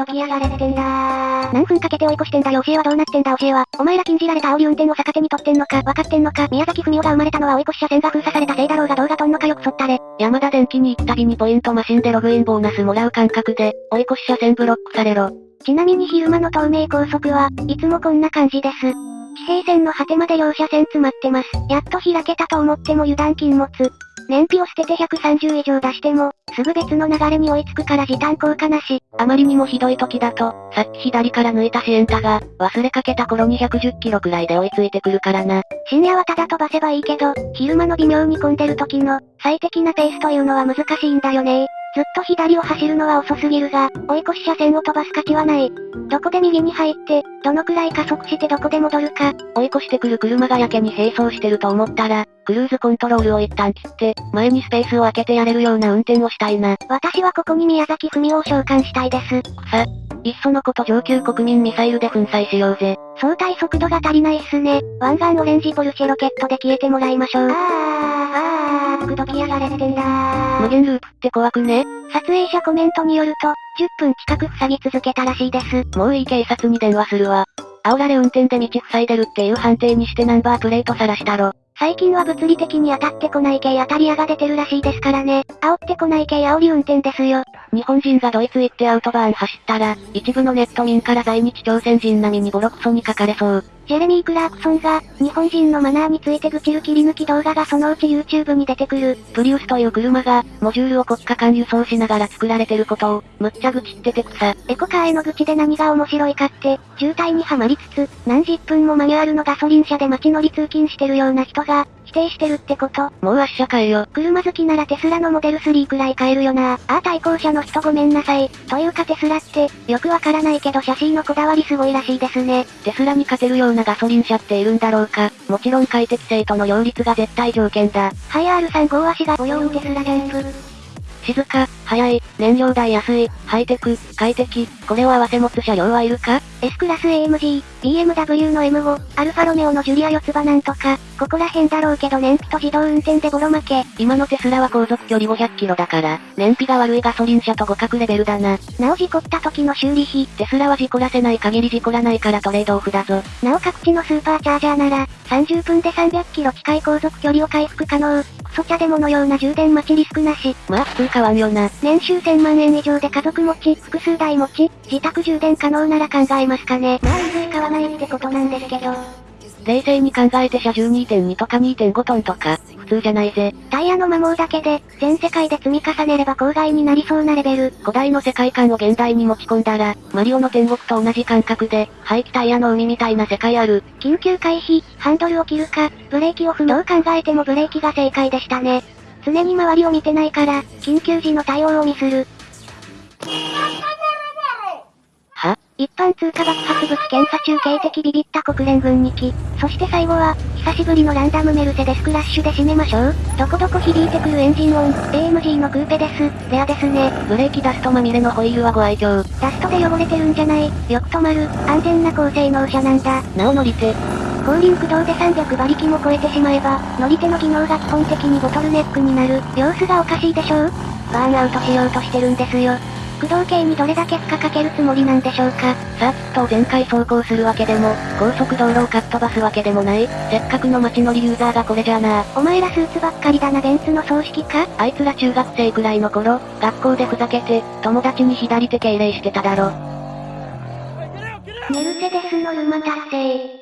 どきやがれってんだ何分かけて追い越してんだ？よ教えはどうなってんだ？教えは。お前ら禁じられた煽り運転を逆手に取ってんのか、わかってんのか、宮崎文夫が生まれたのは追い越し車線が封鎖されたせいだろうが動画撮んのかよくそったれ。山田電機に行くたびにポイントマシンでログインボーナスもらう感覚で、追い越し車線ブロックされろ。ちなみに昼間の東名高速は、いつもこんな感じです。地平線の果てまで両車線詰まってます。やっと開けたと思っても油断禁物。燃費を捨てて130以上出しても、すぐ別の流れに追いつくから時短効果なし。あまりにもひどい時だと、さっき左から抜いたシエンタが、忘れかけた頃に110キロくらいで追いついてくるからな。深夜はただ飛ばせばいいけど、昼間の微妙に混んでる時の、最適なペースというのは難しいんだよねずっと左を走るのは遅すぎるが、追い越し車線を飛ばす価値はない。どこで右に入って、どのくらい加速してどこで戻るか。追い越してくる車がやけに並走してると思ったら、クルーズコントロールを一旦切って、前にスペースを空けてやれるような運転をしたいな。私はここに宮崎文夫を召喚したいです。さ、いっそのこと上級国民ミサイルで粉砕しようぜ。相対速度が足りないっすね。湾岸オレンジポルシェロケットで消えてもらいましょう。くどきやがれってんだ無限ループって怖くね？撮影者コメントによると、10分近く塞ぎ続けたらしいです。もういい警察に電話するわ。煽られ運転で道塞いでるっていう判定にしてナンバープレート晒したろ。最近は物理的に当たってこない系当たり屋が出てるらしいですからね。煽ってこない系煽り運転ですよ。日本人がドイツ行ってアウトバーン走ったら、一部のネット民から在日朝鮮人並みにボロクソに書かれそう。ジェレミー・クラークソンが、日本人のマナーについて愚痴る切り抜き動画がそのうち YouTube に出てくる。プリウスという車が、モジュールを国家間輸送しながら作られてることを、むっちゃ愚痴ってて草。エコカーへの愚痴で何が面白いかって、渋滞にはまりつつ、何十分もマニュアルのガソリン車で街乗り通勤してるような人が、否定してるってこと？もう圧車買えよ。車好きならテスラのモデル3くらい買えるよな。ああ対向車の人ごめんなさい。というかテスラって、よくわからないけどシャシーのこだわりすごいらしいですね。テスラに勝てるようなガソリン車っているんだろうか。もちろん快適性との両立が絶対条件だ。はい R35 足が泳ぐテスラジャンプ。静か、早い、燃料代安い、ハイテク、快適、これを合わせ持つ車両はいるか ?S クラス AMG、BMW の M5、アルファロメオのジュリア四つ葉なんとか、ここら辺だろうけど燃費と自動運転でボロ負け。今のテスラは航続距離500キロだから、燃費が悪いガソリン車と互角レベルだな。なお事故った時の修理費。テスラは事故らせない限り事故らないからトレードオフだぞ。なお各地のスーパーチャージャーなら、30分で300キロ近い航続距離を回復可能。クソ茶デモのような充電待ちリスクなし。まあ普通買わんよな。年収1000万円以上で家族持ち、複数台持ち、自宅充電可能なら考えますかね。まあいずれ買わないってことなんですけど。冷静に考えて車重2.2とか2.5トンとか、普通じゃないぜ。タイヤの摩耗だけで、全世界で積み重ねれば郊外になりそうなレベル。古代の世界観を現代に持ち込んだら、マリオの天国と同じ感覚で、排気タイヤの海みたいな世界ある。緊急回避、ハンドルを切るか、ブレーキを踏む。どう考えてもブレーキが正解でしたね。常に周りを見てないから、緊急時の対応をミスる。一般通貨爆発物検査中警的ビビった国連軍2機。そして最後は、久しぶりのランダムメルセデスクラッシュで締めましょう。どこどこ響いてくるエンジン音、AMG のクーペです。レアですね。ブレーキダストまみれのホイールはご愛嬌。ダストで汚れてるんじゃないよく止まる、安全な高性能車なんだ。なお乗り手。後輪駆動で300馬力も超えてしまえば、乗り手の技能が基本的にボトルネックになる。様子がおかしいでしょうバーンアウトしようとしてるんですよ。駆動系にどれだけ負荷かけるつもりなんでしょうか。サーキットを全開走行するわけでも、高速道路をかっ飛ばすわけでもない。せっかくの街乗りユーザーがこれじゃなお前らスーツばっかりだなベンツの葬式か？あいつら中学生くらいの頃、学校でふざけて、友達に左手敬礼してただろ。メルセデスのルマ達成。